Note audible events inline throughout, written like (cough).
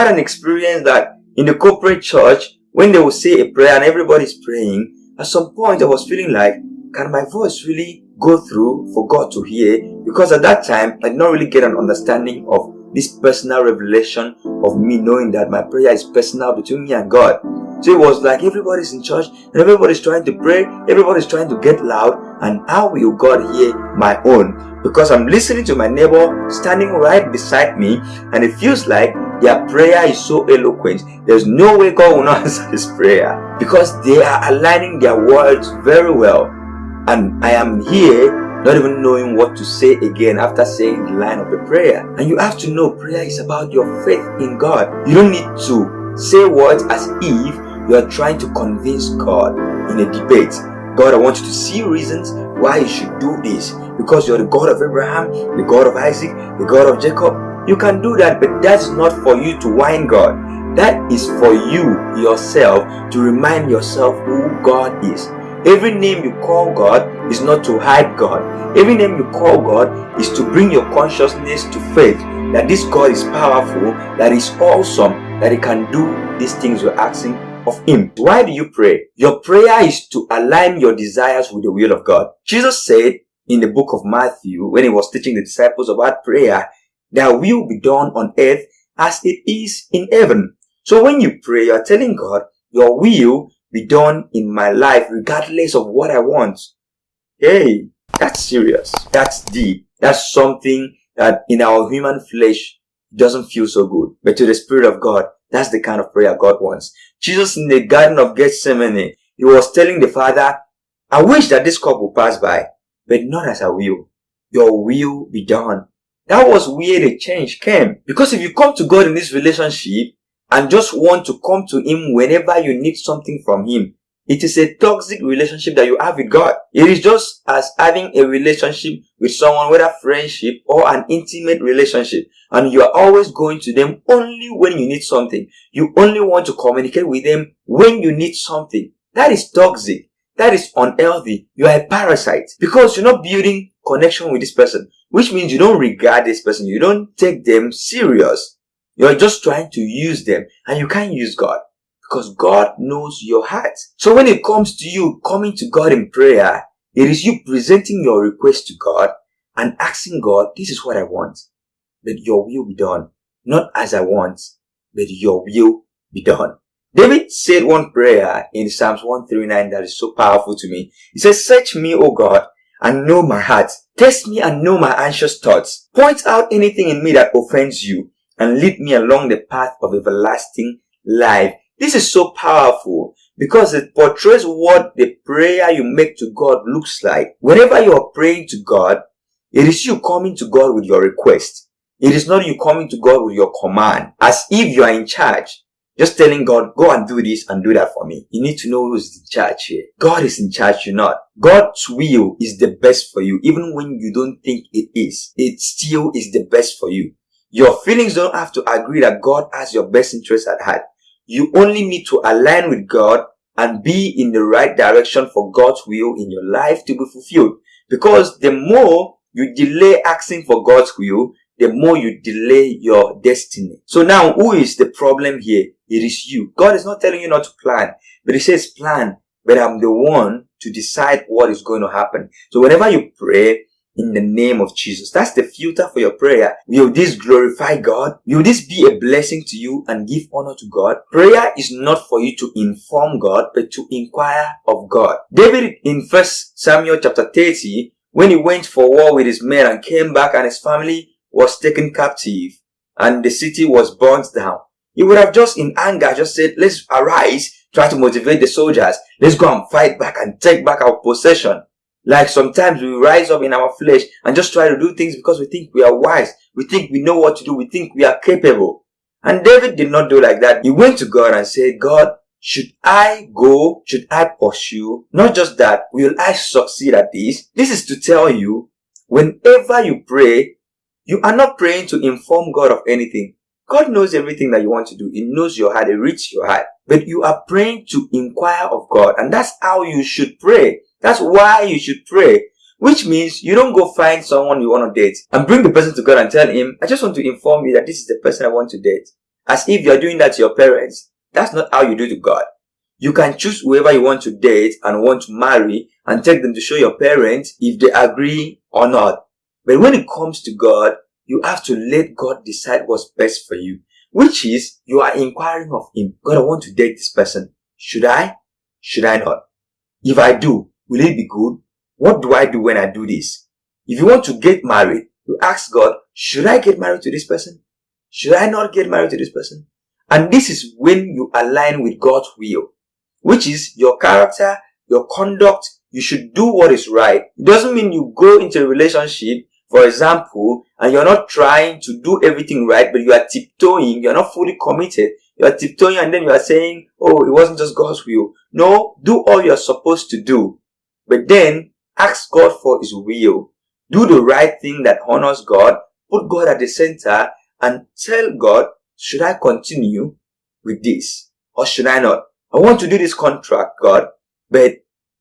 had an experience that in the corporate church, when they would say a prayer and everybody's praying, at some point I was feeling like, can my voice really go through for God to hear? Because at that time, I did not really get an understanding of this personal revelation of me knowing that my prayer is personal between me and God. So it was like everybody's in church and everybody's trying to pray, everybody's trying to get loud, and how will God hear my own? Because I'm listening to my neighbor standing right beside me, and it feels like their prayer is so eloquent. There's no way God will not (laughs) answer his prayer because they are aligning their words very well. And I am here not even knowing what to say again after saying the line of the prayer. And you have to know prayer is about your faith in God. You don't need to say words as if you are trying to convince God in a debate. God, I want you to see reasons why you should do this. Because you're the God of Abraham, the God of Isaac, the God of Jacob. You can do that, but that's not for you to whine God. That is for you yourself to remind yourself who God is. Every name you call God is not to hide God. Every name you call God is to bring your consciousness to faith that this God is powerful, that is awesome, that He can do these things you're asking of Him. Why do you pray? Your prayer is to align your desires with the will of God. Jesus said in the book of Matthew, when He was teaching the disciples about prayer, that will be done on earth as it is in heaven. So when you pray, you are telling God, your will be done in my life regardless of what I want. Hey, that's serious. That's deep. That's something that in our human flesh doesn't feel so good. But to the Spirit of God, that's the kind of prayer God wants. Jesus in the Garden of Gethsemane, he was telling the Father, I wish that this cup will pass by, but not as I will. Your will be done. That was where the change came. Because if you come to God in this relationship and just want to come to Him whenever you need something from Him, it is a toxic relationship that you have with God. It is just as having a relationship with someone, whether friendship or an intimate relationship. And you are always going to them only when you need something. You only want to communicate with them when you need something. That is toxic. That is unhealthy. You are a parasite because you're not building connection with this person, which means you don't regard this person. You don't take them serious. You're just trying to use them and you can't use God because God knows your heart. So when it comes to you coming to God in prayer, it is you presenting your request to God and asking God, this is what I want, but your will be done. Not as I want, but your will be done. David said one prayer in Psalms 139 that is so powerful to me. He says, search me, O God, and know my heart. Test me and know my anxious thoughts. Point out anything in me that offends you and lead me along the path of everlasting life. This is so powerful because it portrays what the prayer you make to God looks like. Whenever you are praying to God, it is you coming to God with your request. It is not you coming to God with your command as if you are in charge. Just telling God, go and do this and do that for me. You need to know who's in charge here. God is in charge, you're not. God's will is the best for you. Even when you don't think it is, it still is the best for you. Your feelings don't have to agree that God has your best interest at heart. You only need to align with God and be in the right direction for God's will in your life to be fulfilled. Because the more you delay asking for God's will, the more you delay your destiny. So now, who is the problem here? It is you. God is not telling you not to plan, but He says plan, but I'm the one to decide what is going to happen. So whenever you pray, in the name of Jesus. That's the filter for your prayer. Will this glorify God? Will this be a blessing to you and give honor to God? Prayer is not for you to inform God, but to inquire of God. David in 1 Samuel chapter 30, when he went for war with his men and came back and his family was taken captive and the city was burnt down, he would have just in anger just said, let's arise, try to motivate the soldiers. Let's go and fight back and take back our possession. Like sometimes we rise up in our flesh and just try to do things because we think we are wise. We think we know what to do. We think we are capable. And David did not do like that. He went to God and said, God, should I go? Should I pursue? Not just that, will I succeed at this? This is to tell you, whenever you pray, you are not praying to inform God of anything. God knows everything that you want to do. He knows your heart. He reads your heart. But you are praying to inquire of God. And that's how you should pray. That's why you should pray. Which means you don't go find someone you want to date and bring the person to God and tell him, I just want to inform you that this is the person I want to date. as if you're doing that to your parents. That's not how you do to God. You can choose whoever you want to date and want to marry and take them to show your parents if they agree or not. But when it comes to God, you have to let God decide what's best for you, which is you are inquiring of Him. God, I want to date this person. Should I? Should I not? If I do, will it be good? What do I do when I do this? If you want to get married, you ask God, should I get married to this person? Should I not get married to this person? And this is when you align with God's will, which is your character, your conduct. You should do what is right. It doesn't mean you go into a relationship, for example, and you're not trying to do everything right, but you are tiptoeing, you're not fully committed. You are tiptoeing and then you are saying, oh, it wasn't just God's will. No, do all you're supposed to do. But then ask God for His will. Do the right thing that honors God. Put God at the center and tell God, should I continue with this or should I not? I want to do this contract, God, but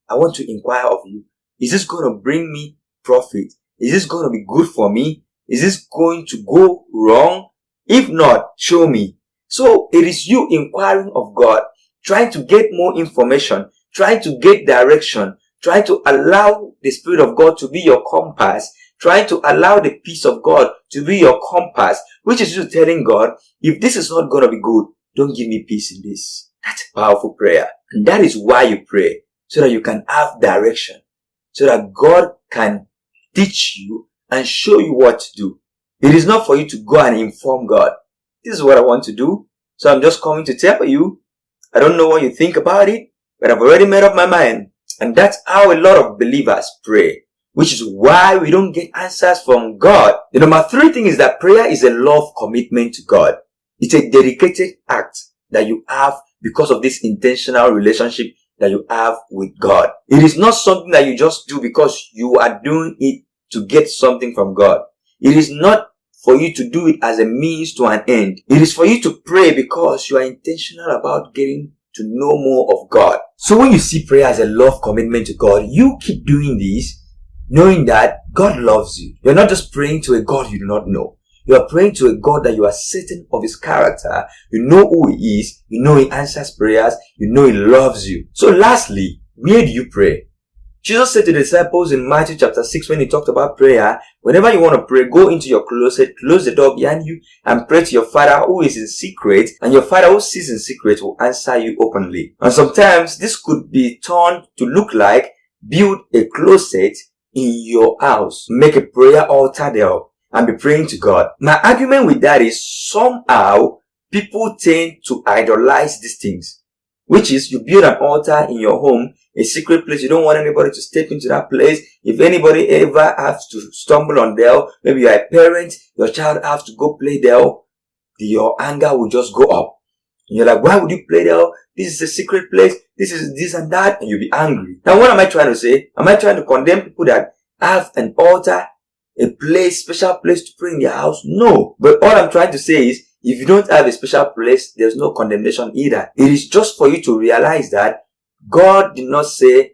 I want to inquire of you. Is this going to bring me profit? Is this going to be good for me? Is this going to go wrong? If not, show me. So it is you inquiring of God, trying to get more information, trying to get direction, trying to allow the Spirit of God to be your compass, trying to allow the peace of God to be your compass, which is you telling God, if this is not going to be good, don't give me peace in this. That's a powerful prayer. And that is why you pray, so that you can have direction, so that God can teach you and show you what to do. It is not for you to go and inform God. This is what I want to do. So I'm just coming to tell you. I don't know what you think about it, but I've already made up my mind. And that's how a lot of believers pray, which is why we don't get answers from God. The number three thing is that prayer is a love commitment to God. It's a dedicated act that you have because of this intentional relationship that you have with God. It is not something that you just do because you are doing it to get something from God. It is not for you to do it as a means to an end. It is for you to pray because you are intentional about getting to know more of God. So when you see prayer as a love commitment to God, you keep doing this knowing that God loves you. You're not just praying to a God you do not know. You are praying to a God that you are certain of his character. You know who he is. You know he answers prayers. You know he loves you. So lastly, where do you pray? Jesus said to the disciples in Matthew chapter 6 when he talked about prayer, whenever you want to pray, go into your closet, close the door behind you, and pray to your Father who is in secret, and your Father who sees in secret will answer you openly. And sometimes this could be turned to look like build a closet in your house, make a prayer altar there, and be praying to God. My argument with that is somehow people tend to idolize these things, which is you build an altar in your home a secret place. You don't want anybody to step into that place. If anybody ever has to stumble on there, maybe you're a parent, your child has to go play there, your anger will just go up. And you're like, why would you play there? This is a secret place. This is this and that. And you'll be angry. Now, what am I trying to say? Am I trying to condemn people that have an altar, a place, special place to pray in their house? No. But all I'm trying to say is, if you don't have a special place, there's no condemnation either. It is just for you to realize that God did not say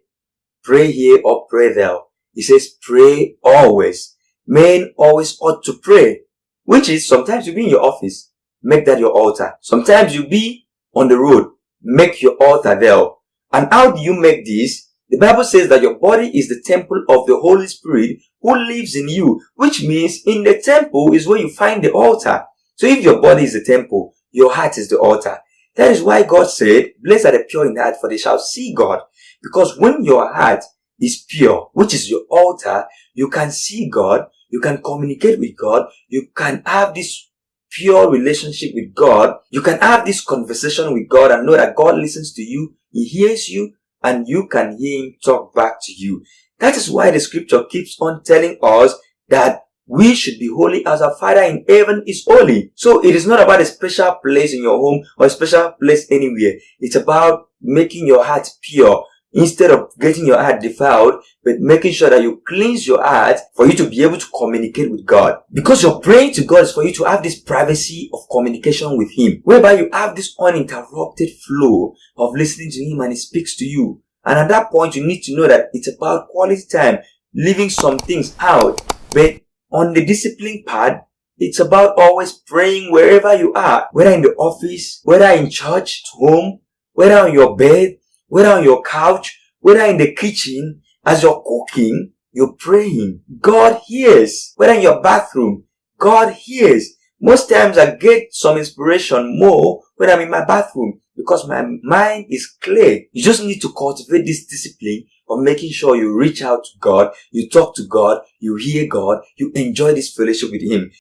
pray here or pray there. He says pray always. Men always ought to pray, which is sometimes you be in your office, make that your altar. Sometimes you be on the road, make your altar there. And how do you make this? The Bible says that your body is the temple of the Holy Spirit who lives in you, which means in the temple is where you find the altar. So if your body is the temple, your heart is the altar. That is why God said, blessed are the pure in heart, for they shall see God. Because when your heart is pure, which is your altar, you can see God, you can communicate with God, you can have this pure relationship with God, you can have this conversation with God and know that God listens to you, He hears you, and you can hear Him talk back to you. That is why the scripture keeps on telling us that we should be holy as our Father in heaven is holy. So it is not about a special place in your home or a special place anywhere. It's about making your heart pure instead of getting your heart defiled, but making sure that you cleanse your heart for you to be able to communicate with God. Because you're praying to God is for you to have this privacy of communication with Him, whereby you have this uninterrupted flow of listening to Him and He speaks to you. And at that point, you need to know that it's about quality time, leaving some things out, but on the discipline part, It's about always praying wherever you are, whether in the office, whether in church, at home, whether on your bed, whether on your couch, whether in the kitchen, as you're cooking, you're praying. God hears. Whether in your bathroom, God hears. Most times I get some inspiration more when I'm in my bathroom because my mind is clear. You just need to cultivate this discipline of making sure you reach out to God, you talk to God, you hear God, you enjoy this fellowship with Him.